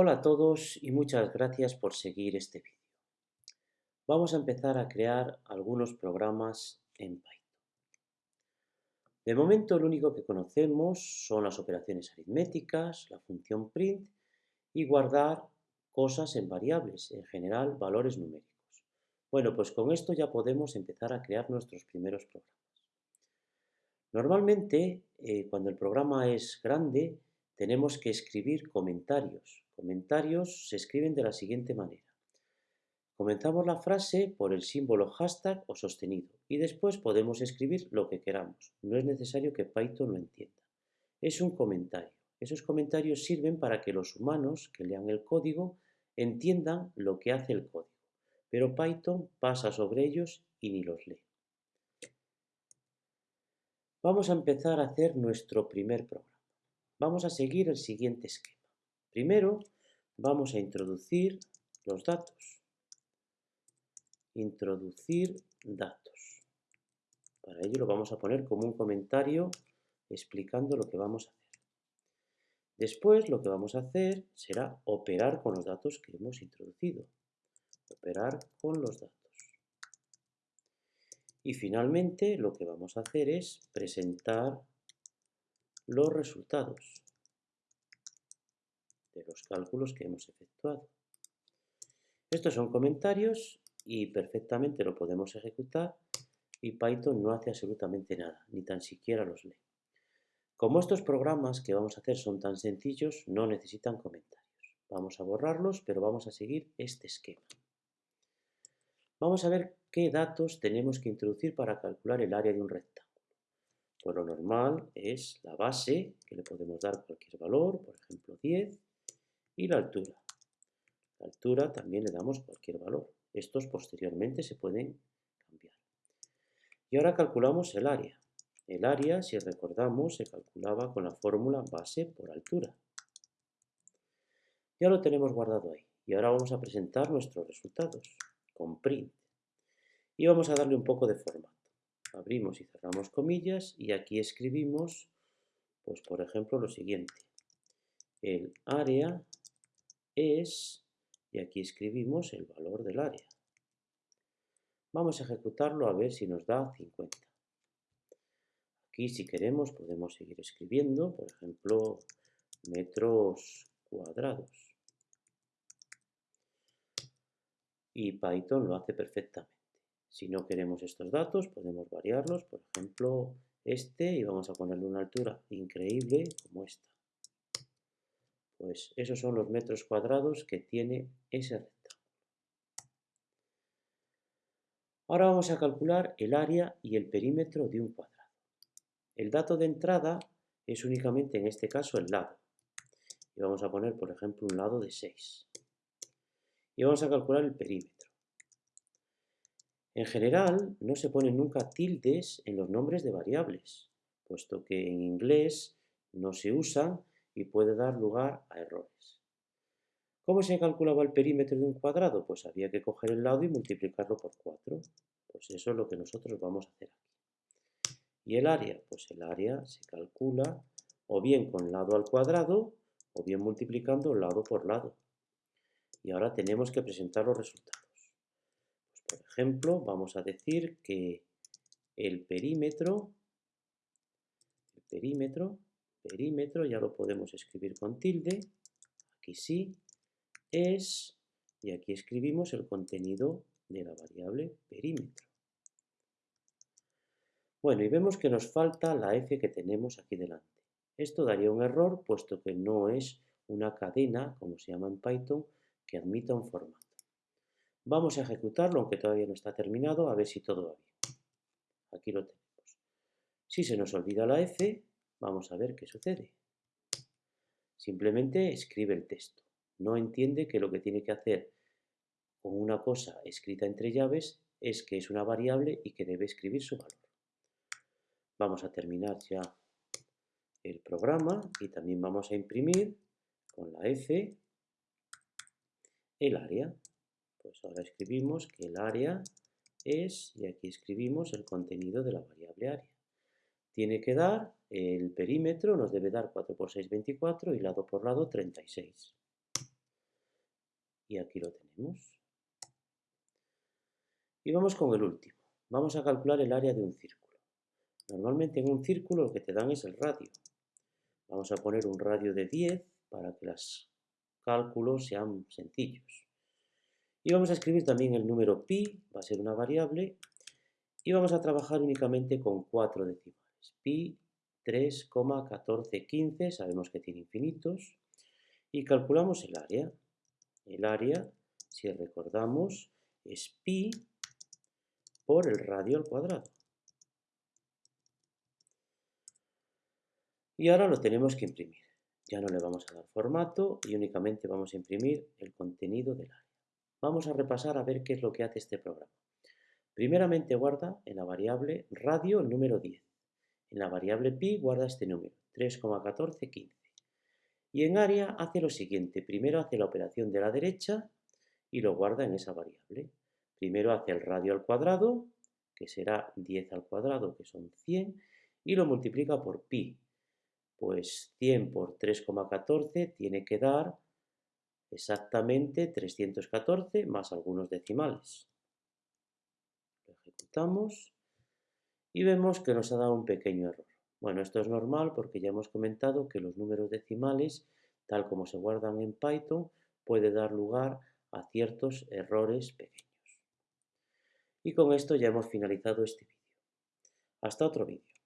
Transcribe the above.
Hola a todos y muchas gracias por seguir este vídeo. Vamos a empezar a crear algunos programas en Python. De momento lo único que conocemos son las operaciones aritméticas, la función print y guardar cosas en variables, en general valores numéricos. Bueno, pues con esto ya podemos empezar a crear nuestros primeros programas. Normalmente, eh, cuando el programa es grande, tenemos que escribir comentarios. Comentarios se escriben de la siguiente manera. Comenzamos la frase por el símbolo hashtag o sostenido y después podemos escribir lo que queramos. No es necesario que Python lo entienda. Es un comentario. Esos comentarios sirven para que los humanos que lean el código entiendan lo que hace el código, pero Python pasa sobre ellos y ni los lee. Vamos a empezar a hacer nuestro primer programa. Vamos a seguir el siguiente esquema. Primero vamos a introducir los datos. Introducir datos. Para ello lo vamos a poner como un comentario explicando lo que vamos a hacer. Después lo que vamos a hacer será operar con los datos que hemos introducido. Operar con los datos. Y finalmente lo que vamos a hacer es presentar los resultados los cálculos que hemos efectuado. Estos son comentarios y perfectamente lo podemos ejecutar y Python no hace absolutamente nada, ni tan siquiera los lee. Como estos programas que vamos a hacer son tan sencillos, no necesitan comentarios. Vamos a borrarlos, pero vamos a seguir este esquema. Vamos a ver qué datos tenemos que introducir para calcular el área de un rectángulo. Pues lo normal es la base, que le podemos dar cualquier valor, por ejemplo 10, y la altura. La altura también le damos cualquier valor. Estos posteriormente se pueden cambiar. Y ahora calculamos el área. El área, si recordamos, se calculaba con la fórmula base por altura. Ya lo tenemos guardado ahí. Y ahora vamos a presentar nuestros resultados con print. Y vamos a darle un poco de formato. Abrimos y cerramos comillas y aquí escribimos, pues por ejemplo, lo siguiente. El área es, y aquí escribimos el valor del área. Vamos a ejecutarlo a ver si nos da 50. Aquí si queremos podemos seguir escribiendo, por ejemplo, metros cuadrados. y Python lo hace perfectamente. Si no queremos estos datos, podemos variarlos, por ejemplo, este, y vamos a ponerle una altura increíble como esta. Pues esos son los metros cuadrados que tiene ese rectángulo. Ahora vamos a calcular el área y el perímetro de un cuadrado. El dato de entrada es únicamente en este caso el lado. Y vamos a poner, por ejemplo, un lado de 6 y vamos a calcular el perímetro. En general, no se ponen nunca tildes en los nombres de variables, puesto que en inglés no se usan y puede dar lugar a errores. ¿Cómo se calculaba el perímetro de un cuadrado? Pues había que coger el lado y multiplicarlo por 4. Pues eso es lo que nosotros vamos a hacer aquí. ¿Y el área? Pues el área se calcula o bien con lado al cuadrado o bien multiplicando lado por lado y ahora tenemos que presentar los resultados. Pues, por ejemplo, vamos a decir que el perímetro, el perímetro, perímetro, ya lo podemos escribir con tilde, aquí sí, es, y aquí escribimos el contenido de la variable perímetro. Bueno, y vemos que nos falta la f que tenemos aquí delante. Esto daría un error, puesto que no es una cadena, como se llama en Python, que admita un formato. Vamos a ejecutarlo, aunque todavía no está terminado, a ver si todo va bien. Aquí lo tenemos. Si se nos olvida la F, vamos a ver qué sucede. Simplemente escribe el texto. No entiende que lo que tiene que hacer con una cosa escrita entre llaves es que es una variable y que debe escribir su valor. Vamos a terminar ya el programa y también vamos a imprimir con la F el área. Pues ahora escribimos que el área es, y aquí escribimos el contenido de la variable área. Tiene que dar el perímetro, nos debe dar 4 por 6, 24 y lado por lado 36. Y aquí lo tenemos. Y vamos con el último. Vamos a calcular el área de un círculo. Normalmente en un círculo lo que te dan es el radio. Vamos a poner un radio de 10 para que los cálculos sean sencillos. Y vamos a escribir también el número pi, va a ser una variable, y vamos a trabajar únicamente con cuatro decimales. Pi 3,1415, sabemos que tiene infinitos, y calculamos el área. El área, si recordamos, es pi por el radio al cuadrado. Y ahora lo tenemos que imprimir. Ya no le vamos a dar formato y únicamente vamos a imprimir el contenido del área. Vamos a repasar a ver qué es lo que hace este programa. Primeramente guarda en la variable radio el número 10. En la variable pi guarda este número, 3,1415. Y en área hace lo siguiente. Primero hace la operación de la derecha y lo guarda en esa variable. Primero hace el radio al cuadrado, que será 10 al cuadrado, que son 100, y lo multiplica por pi, pues 100 por 3,14 tiene que dar exactamente 314 más algunos decimales. Lo ejecutamos y vemos que nos ha dado un pequeño error. Bueno, esto es normal porque ya hemos comentado que los números decimales, tal como se guardan en Python, puede dar lugar a ciertos errores pequeños. Y con esto ya hemos finalizado este vídeo. Hasta otro vídeo.